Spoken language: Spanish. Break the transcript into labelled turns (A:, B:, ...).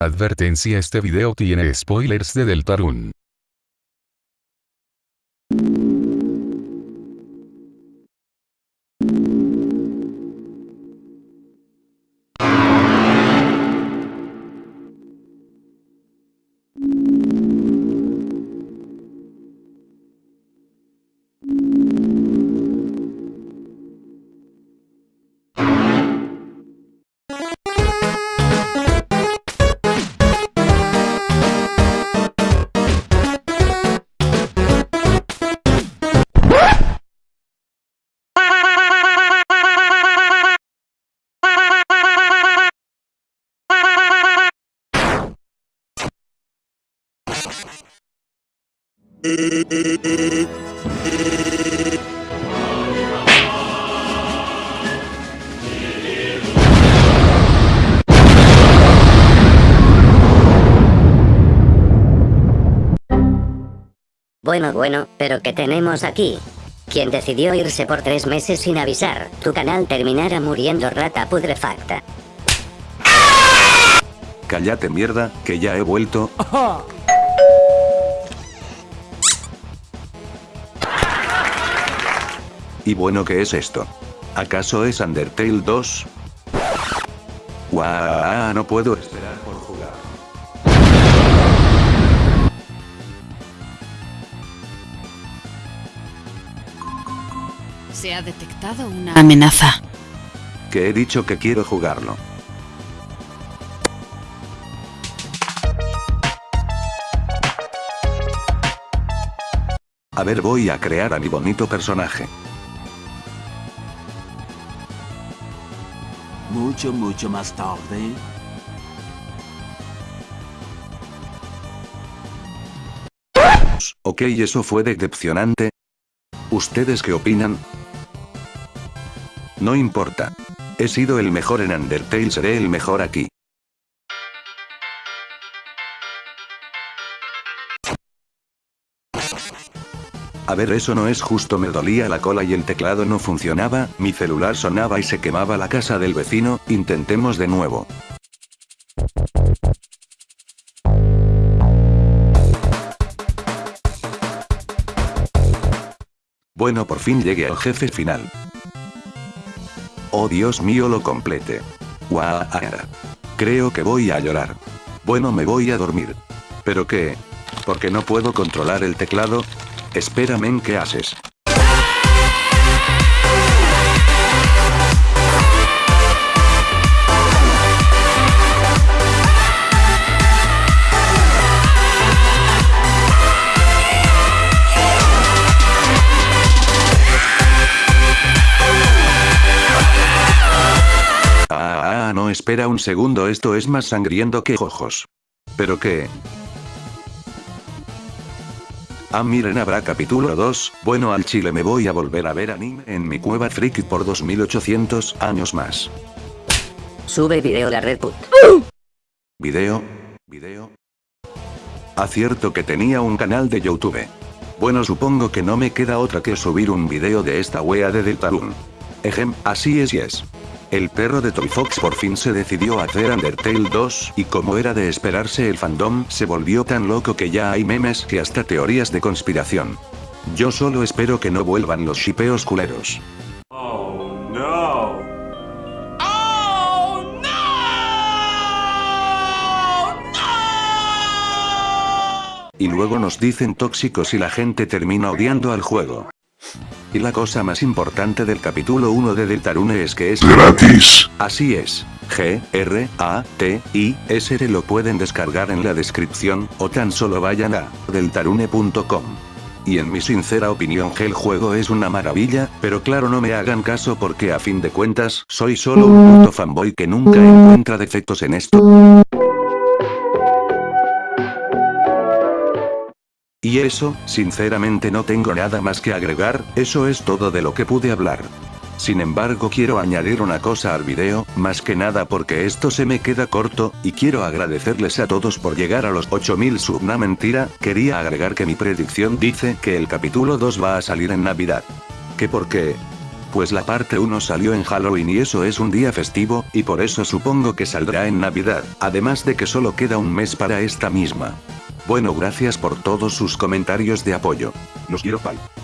A: Advertencia este video tiene spoilers de Deltarune.
B: Bueno bueno, pero ¿qué tenemos aquí? Quien decidió irse por tres meses sin avisar, tu canal terminara muriendo rata pudrefacta.
C: Cállate mierda, que ya he vuelto. Y bueno, ¿qué es esto? ¿Acaso es Undertale 2? Guau, no puedo esperar por jugar.
D: Se ha detectado una amenaza.
C: Que he dicho que quiero jugarlo. A ver voy a crear a mi bonito personaje.
E: Mucho, mucho más tarde.
C: Ok, eso fue decepcionante. ¿Ustedes qué opinan? No importa. He sido el mejor en Undertale, seré el mejor aquí. A ver eso no es justo me dolía la cola y el teclado no funcionaba, mi celular sonaba y se quemaba la casa del vecino, intentemos de nuevo. Bueno por fin llegué al jefe final. Oh Dios mío lo complete. Guau, Creo que voy a llorar. Bueno me voy a dormir. ¿Pero qué? ¿Porque no puedo controlar el teclado? Espérame, ¿qué haces? Ah, ah, no espera un segundo esto es más sangriento que ojos. ¿Pero qué? Ah miren habrá capítulo 2, bueno al chile me voy a volver a ver anime en mi cueva friki por 2800 años más.
B: Sube video la Redput.
C: Video, video. Acierto que tenía un canal de Youtube. Bueno supongo que no me queda otra que subir un video de esta wea de Deltarune. Ejem, así es y es. El perro de Toy Fox por fin se decidió a hacer Undertale 2, y como era de esperarse el fandom se volvió tan loco que ya hay memes que hasta teorías de conspiración. Yo solo espero que no vuelvan los shipeos culeros.
E: Oh no.
C: Y luego nos dicen tóxicos y la gente termina odiando al juego. Y la cosa más importante del capítulo 1 de Deltarune es que es
A: ¡Gratis!
C: Así es. G, R, A, T, I, S R lo pueden descargar en la descripción, o tan solo vayan a deltarune.com. Y en mi sincera opinión que el juego es una maravilla, pero claro no me hagan caso porque a fin de cuentas, soy solo un puto fanboy que nunca encuentra defectos en esto. Y eso, sinceramente no tengo nada más que agregar, eso es todo de lo que pude hablar. Sin embargo quiero añadir una cosa al video, más que nada porque esto se me queda corto, y quiero agradecerles a todos por llegar a los 8000 sub una mentira, quería agregar que mi predicción dice que el capítulo 2 va a salir en navidad. ¿Qué por qué? Pues la parte 1 salió en Halloween y eso es un día festivo, y por eso supongo que saldrá en navidad, además de que solo queda un mes para esta misma. Bueno gracias por todos sus comentarios de apoyo. Los quiero bye.